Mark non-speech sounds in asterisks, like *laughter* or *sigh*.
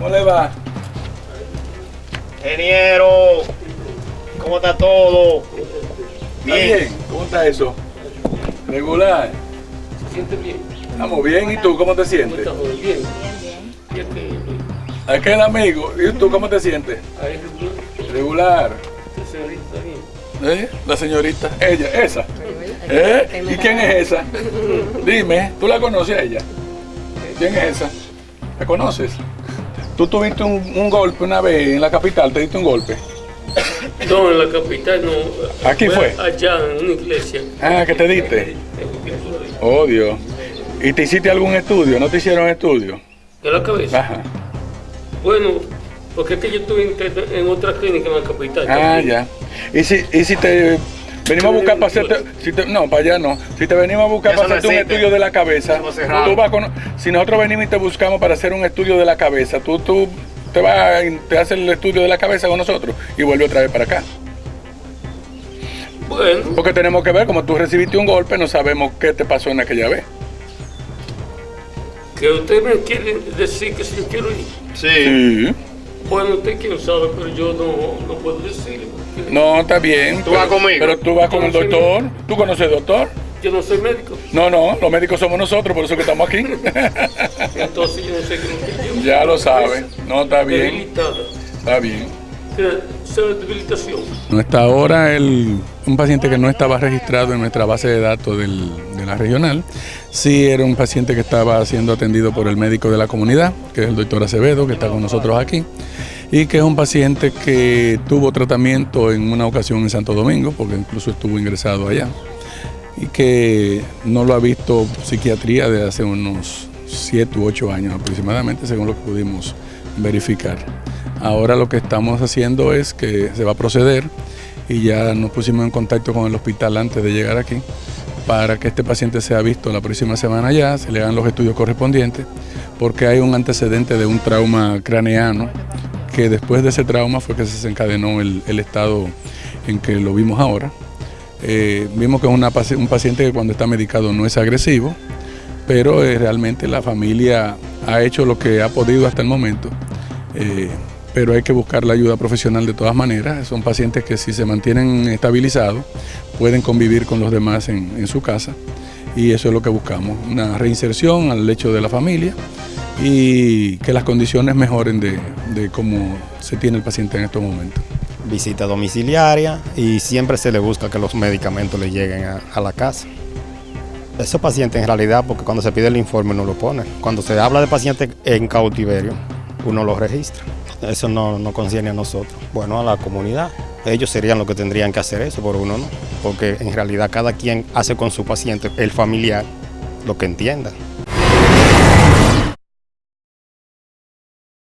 ¿Cómo le va? Ingeniero, ¿cómo está todo? ¿Está bien? ¿Cómo está eso? ¿Regular? ¿Se siente bien? Estamos bien. ¿Y tú cómo te ¿Cómo sientes? está, joven? Bien. Bien, bien. Aquel amigo. ¿Y tú cómo te sientes? Regular. esta señorita bien. ¿Eh? La señorita. Ella, esa. ¿Eh? ¿Y quién es esa? *laughs* Dime, ¿tú la conoces a ella? ¿Quién es esa? ¿La conoces? ¿Tú tuviste un, un golpe una vez en la capital? ¿Te diste un golpe? No, en la capital no. ¿Aquí fue? Allá, en una iglesia. Ah, ¿que te diste? Oh, Dios. ¿Y te hiciste algún estudio? ¿No te hicieron estudio? ¿De la cabeza? Ajá. Bueno, porque es que yo estuve en, en otra clínica en la capital. Ah, también. ya. ¿Y si, y si te venimos a buscar para hacerte... Si te- no, para allá no. Si te venimos a buscar para hacerte un estudio de la cabeza, Eso cerrado. tú vas con- si nosotros venimos y te buscamos para hacer un estudio de la cabeza, tú, tú te vas y te haces el estudio de la cabeza con nosotros y vuelve otra vez para acá. Bueno, Porque tenemos que ver, como tú recibiste un golpe, no sabemos qué te pasó en aquella vez. que usted me quiere decir que si yo quiero ir. Sí. Sí. Bueno, usted quién sabe, pero yo no, no puedo decirle. No, está bien. Tú vas conmigo. Pero tú vas con el doctor. ¿Tú conoces al doctor? Yo no soy médico. No, no, los médicos somos nosotros, por eso que estamos aquí. *laughs* Entonces yo no sé qué yo. ya lo sabes. No, está bien. Está bien. Que. No está ahora el, un paciente que no estaba registrado en nuestra base de datos del- de la regional. Sí era un paciente que estaba siendo atendido por el médico de la comunidad, que es el doctor Acevedo, que está con nosotros aquí. Y que es un paciente que tuvo tratamiento en una ocasión en Santo Domingo, porque incluso estuvo ingresado allá. Y que no lo ha visto psiquiatría desde hace unos 7 u 8 años aproximadamente, según lo que pudimos verificar. Ahora lo que estamos haciendo es que se va a proceder y ya nos pusimos en contacto con el hospital antes de llegar aquí para que este paciente sea visto la próxima semana ya, se le hagan los estudios correspondientes, porque hay un antecedente de un trauma craneano que después de ese trauma fue que se desencadenó el, estado en que lo vimos ahora. Eh, vimos que es una un paciente que cuando está medicado no es agresivo, pero eh, realmente la familia ha hecho lo que ha podido hasta el momento. Eh, pero hay que buscar la ayuda profesional de todas maneras. Son pacientes que si se mantienen estabilizados pueden convivir con los demás en, su casa y eso es lo que buscamos, una reinserción al lecho de la familia y que las condiciones mejoren de, cómo se tiene el paciente en estos momentos. visita domiciliaria y siempre se le busca que los medicamentos le lleguen a, la casa. Esos pacientes en realidad, porque cuando se pide el informe uno lo pone. Cuando se habla de pacientes en cautiverio, uno lo registra. Eso no, no concierne a nosotros. Bueno, a la comunidad. Ellos serían los que tendrían que hacer eso, pero uno no. Porque en realidad cada quien hace con su paciente, el familiar, lo que entienda.